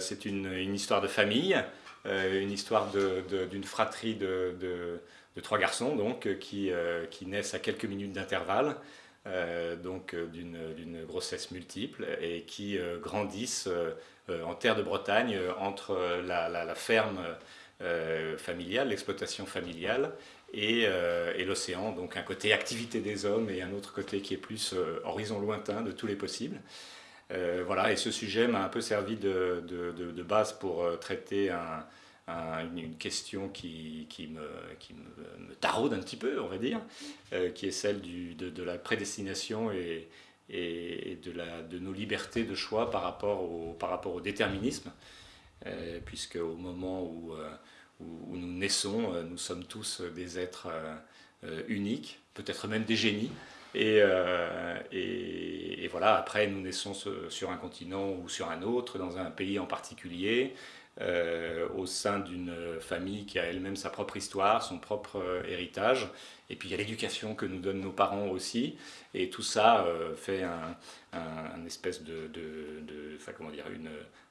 c'est une, histoire de famille, une histoire d'une fratrie de, trois garçons donc, qui, qui naissent à quelques minutes d'intervalle. donc d'une grossesse multiple et qui grandissent en terre de Bretagne entre la, ferme familiale, l'exploitation familiale euh, et, l'océan, donc un côté activité des hommes et un autre côté qui est plus euh, horizon lointain de tous les possibles. Euh, voilà, et ce sujet m'a un peu servi de, de, base pour traiter une question qui, qui, me, qui taraude un petit peu, on va dire, qui est celle de, la prédestination et, et de, la, de, nos libertés de choix par rapport au, par rapport au déterminisme, puisque au moment où où, nous naissons, euh, nous sommes tous des êtres euh, euh, uniques, peut-être même des génies. Et, et, voilà, après, nous naissons sur un continent ou sur un autre, dans un pays en particulier, au sein d'une famille qui a elle-même sa propre histoire, son propre héritage. Et puis il y a l'éducation que nous donnent nos parents aussi. Et tout ça fait un, espèce de comment dire,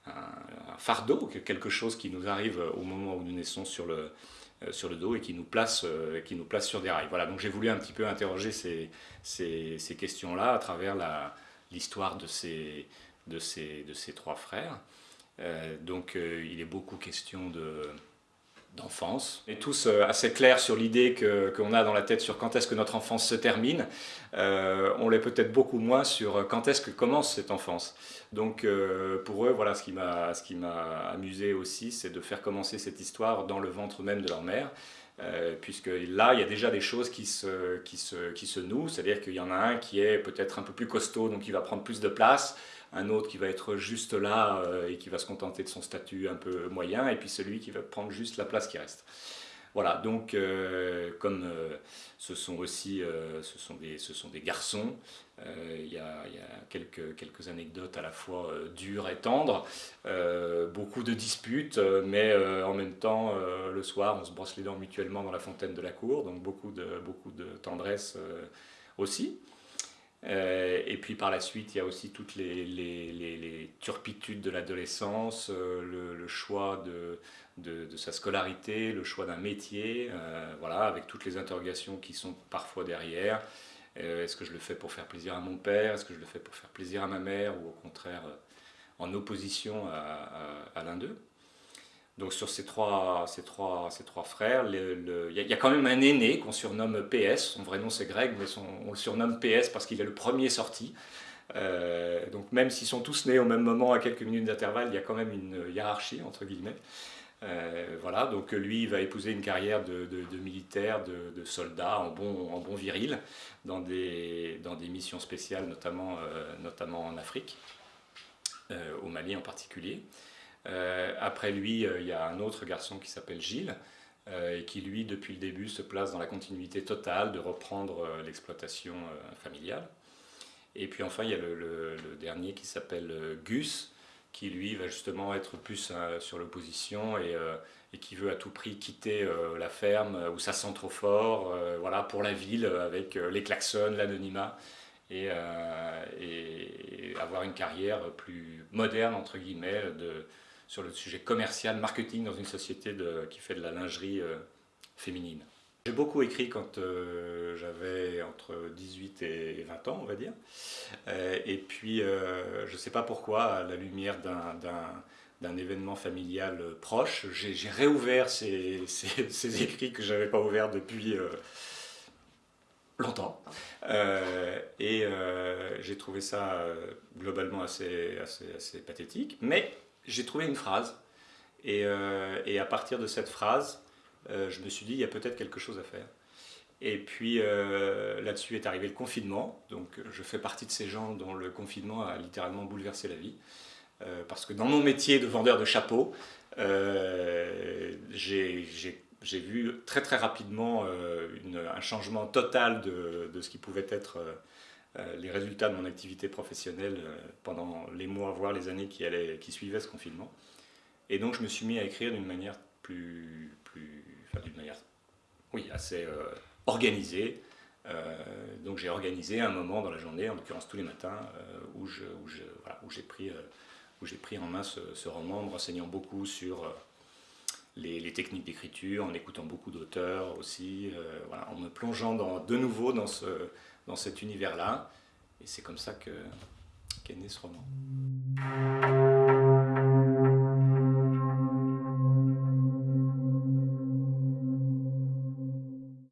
un, fardeau, quelque chose qui nous arrive au moment où nous naissons sur le, euh, sur le dos et qui nous place, euh, qui nous place sur des rails. Voilà, donc j'ai voulu un petit peu interroger ces, ces, ces questions-là à travers l'histoire de ces, de, ces, de ces trois frères. Euh, donc il est beaucoup question de d'enfance. On est tous euh, assez clairs sur l'idée qu'on a dans la tête sur quand est-ce que notre enfance se termine. Euh, on l'est peut-être beaucoup moins sur quand est-ce que commence cette enfance. Donc euh, pour eux, voilà, ce qui m'a amusé aussi, c'est de faire commencer cette histoire dans le ventre même de leur mère. puisque là, il y a déjà des choses qui se, qui se, qui se nouent, c'est-à-dire qu'il y en a un qui est peut-être un peu plus costaud, donc il va prendre plus de place, un autre qui va être juste là euh, et qui va se contenter de son statut un peu moyen, et puis celui qui va prendre juste la place qui reste. Voilà, donc euh, comme euh, ce sont aussi ce sont des, ce sont des garçons, il y, a, y, a, quelques, quelques anecdotes à la fois dures et tendres, beaucoup de disputes, mais en même temps, le soir, on se brosse les dents mutuellement dans la fontaine de la cour, donc beaucoup de, beaucoup de tendresse aussi. Euh, et puis par la suite, il y a aussi toutes les, turpitudes de l'adolescence, euh, le, choix de, sa scolarité, le choix d'un métier, euh, voilà, avec toutes les interrogations qui sont parfois derrière. Est-ce que je le fais pour faire plaisir à mon père? Est-ce que je le fais pour faire plaisir à ma mère? Ou au contraire, en opposition à l'un d'eux? Donc sur ces trois, ces trois, ces trois frères, il y, a quand même un aîné qu'on surnomme PS, son vrai nom c'est Greg, mais on le surnomme PS parce qu'il est le premier sorti. Euh, donc même s'ils sont tous nés au même moment à quelques minutes d'intervalle, il y a quand même une hiérarchie entre guillemets. Euh, voilà, donc lui il va épouser une carrière de, militaire, de, soldat en bon, en bon viril, dans des, missions spéciales, notamment, euh, notamment en Afrique, au Mali en particulier. Euh, après lui, euh, il y a un autre garçon qui s'appelle Gilles, euh, et qui lui, depuis le début, se place dans la continuité totale de reprendre l'exploitation familiale. Et puis enfin, il y a le, dernier qui s'appelle Gus, qui lui va justement être plus sur l'opposition et, qui veut à tout prix quitter la ferme où ça sent trop fort, voilà, pour la ville avec les klaxons, l'anonymat et, et, avoir une carrière plus moderne entre guillemets de, sur le sujet commercial, marketing dans une société qui fait de la lingerie euh, féminine. J'ai beaucoup écrit quand euh, j'avais entre 18 et 20 ans, on va dire. Euh, et puis, je ne sais pas pourquoi, à la lumière d'un événement familial proche, j'ai réouvert ces, ces, écrits que je n'avais pas ouverts depuis longtemps. et j'ai trouvé ça globalement assez, assez, assez pathétique. Mais j'ai trouvé une phrase, et, euh, et, à partir de cette phrase, euh, je me suis dit, il y a peut-être quelque chose à faire. Et puis euh, là-dessus est arrivé le confinement, donc je fais partie de ces gens dont le confinement a littéralement bouleversé la vie. parce que dans mon métier de vendeur de chapeaux, j'ai vu très très rapidement un changement total de, ce qui pouvait être les résultats de mon activité professionnelle euh, pendant les mois, voire les années qui, allaient, qui suivaient ce confinement. Et donc je me suis mis à écrire d'une manière plus, plus d'une manière, oui, assez euh, organisée. donc j'ai organisé un moment dans la journée, en l'occurrence tous les matins, où j'ai où voilà, où pris pris en main ce, roman en me renseignant beaucoup sur les, techniques d'écriture, en écoutant beaucoup d'auteurs aussi, en me plongeant de nouveau dans, ce, dans cet univers-là. Et c'est comme ça qu'est né ce roman.